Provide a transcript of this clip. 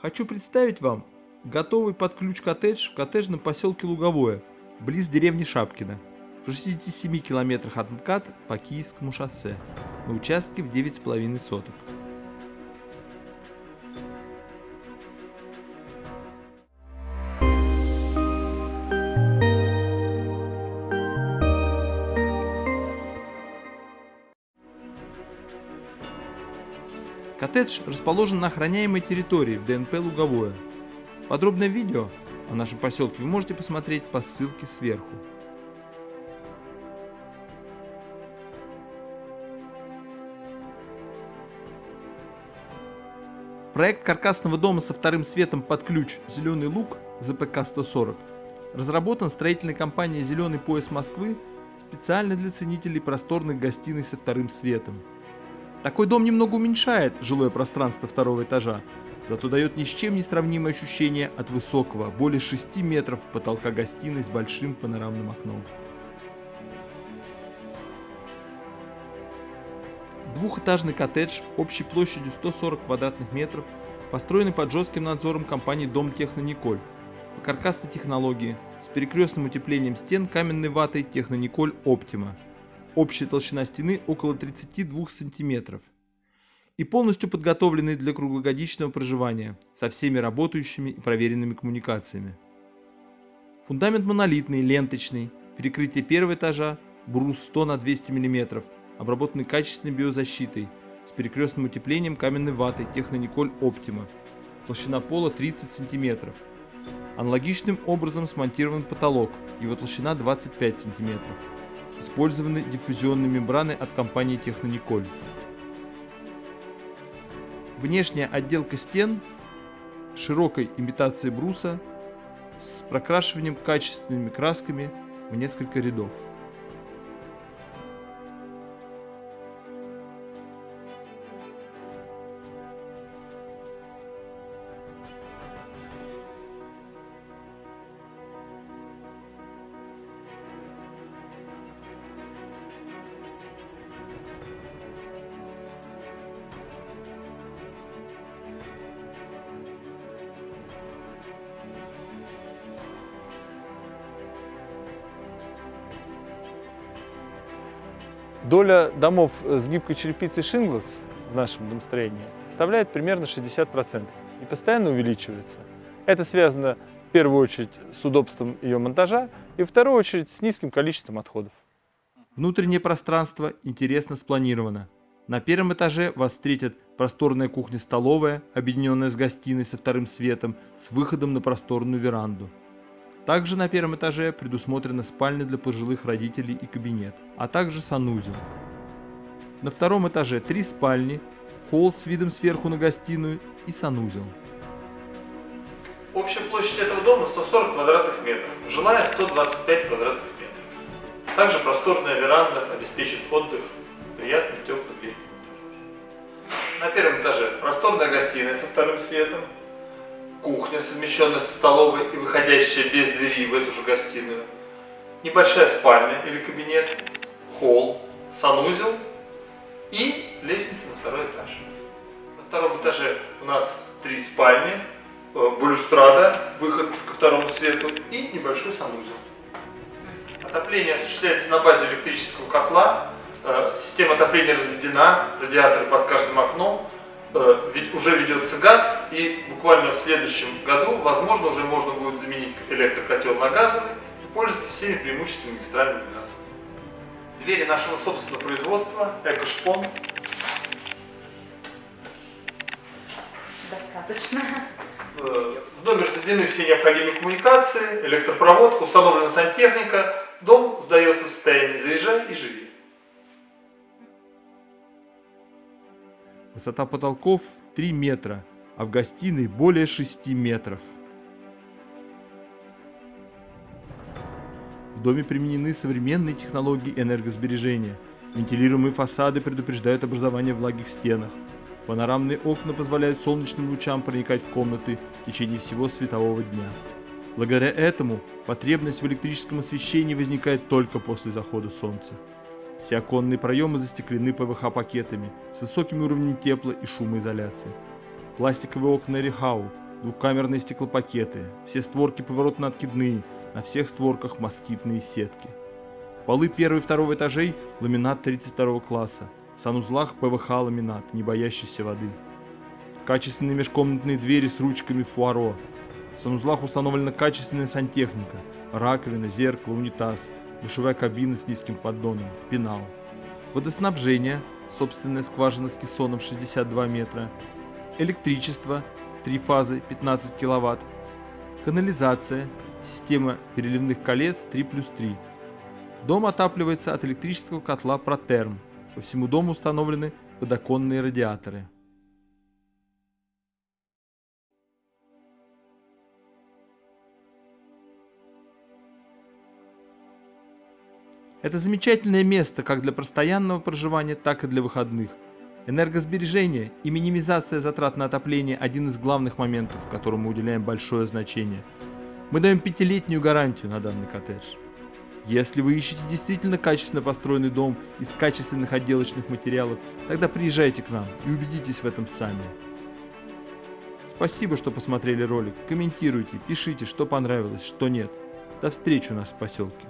Хочу представить вам готовый под ключ коттедж в коттеджном поселке Луговое, близ деревни Шапкина, в 67 километрах от МКАД по Киевскому шоссе, на участке в 9,5 соток. Коттедж расположен на охраняемой территории в ДНП Луговое. Подробное видео о нашем поселке вы можете посмотреть по ссылке сверху. Проект каркасного дома со вторым светом под ключ «Зеленый лук» ЗПК-140 разработан строительной компанией «Зеленый пояс Москвы» специально для ценителей просторных гостиной со вторым светом. Такой дом немного уменьшает жилое пространство второго этажа, зато дает ни с чем не сравнимое ощущение от высокого, более 6 метров потолка гостиной с большим панорамным окном. Двухэтажный коттедж общей площадью 140 квадратных метров, построенный под жестким надзором компании Дом Техно Николь, по каркасной технологии, с перекрестным утеплением стен каменной ватой Техно Николь Оптима – Общая толщина стены около 32 сантиметров. И полностью подготовленный для круглогодичного проживания, со всеми работающими и проверенными коммуникациями. Фундамент монолитный, ленточный, перекрытие первого этажа, брус 100 на 200 мм, обработанный качественной биозащитой, с перекрестным утеплением каменной ватой Технониколь Оптима, толщина пола 30 см. Аналогичным образом смонтирован потолок, его толщина 25 см использованы диффузионные мембраны от компании Технониколь. Внешняя отделка стен широкой имитацией бруса с прокрашиванием качественными красками в несколько рядов. Доля домов с гибкой черепицей Шинглас в нашем домостроении составляет примерно 60% и постоянно увеличивается. Это связано в первую очередь с удобством ее монтажа и в вторую очередь с низким количеством отходов. Внутреннее пространство интересно спланировано. На первом этаже вас встретят просторная кухня-столовая, объединенная с гостиной со вторым светом, с выходом на просторную веранду. Также на первом этаже предусмотрена спальня для пожилых родителей и кабинет, а также санузел. На втором этаже три спальни, холл с видом сверху на гостиную и санузел. Общая площадь этого дома 140 квадратных метров, жилая 125 квадратных метров. Также просторная веранда обеспечит отдых приятным теплым летним На первом этаже просторная гостиная со вторым светом, кухня, совмещенная со столовой и выходящая без двери в эту же гостиную, небольшая спальня или кабинет, холл, санузел и лестница на второй этаж. На втором этаже у нас три спальни, э, балюстрада, выход ко второму свету и небольшой санузел. Отопление осуществляется на базе электрического котла, э, система отопления разведена, радиаторы под каждым окном, ведется газ, и буквально в следующем году, возможно, уже можно будет заменить электрокотел на газовый и пользоваться всеми преимуществами магистрального газа. Двери нашего собственного производства, Экошпон. Достаточно. Э, в доме разведены все необходимые коммуникации, электропроводка, установлена сантехника. Дом сдается в состоянии «заезжай и живи». Высота потолков 3 метра, а в гостиной более 6 метров. В доме применены современные технологии энергосбережения. Вентилируемые фасады предупреждают образование влаги в стенах. Панорамные окна позволяют солнечным лучам проникать в комнаты в течение всего светового дня. Благодаря этому потребность в электрическом освещении возникает только после захода солнца. Все оконные проемы застеклены ПВХ-пакетами с высоким уровнем тепла и шумоизоляции. Пластиковые окна Рихау двухкамерные стеклопакеты, все створки поворотно-откидные, на всех створках москитные сетки. Полы первого и второго этажей – ламинат 32 класса, в санузлах ПВХ ламинат, не боящийся воды. Качественные межкомнатные двери с ручками фуаро. В санузлах установлена качественная сантехника, раковина, зеркало, унитаз, душевая кабина с низким поддоном, пенал. Водоснабжение, собственная скважина с кессоном 62 метра, электричество, три фазы 15 киловатт, канализация, система переливных колец 3 плюс 3. Дом отапливается от электрического котла Протерм. По всему дому установлены подоконные радиаторы. Это замечательное место как для постоянного проживания, так и для выходных. Энергосбережение и минимизация затрат на отопление – один из главных моментов, которым мы уделяем большое значение. Мы даем пятилетнюю гарантию на данный коттедж. Если вы ищете действительно качественно построенный дом из качественных отделочных материалов, тогда приезжайте к нам и убедитесь в этом сами. Спасибо, что посмотрели ролик. Комментируйте, пишите, что понравилось, что нет. До встречи у нас в поселке.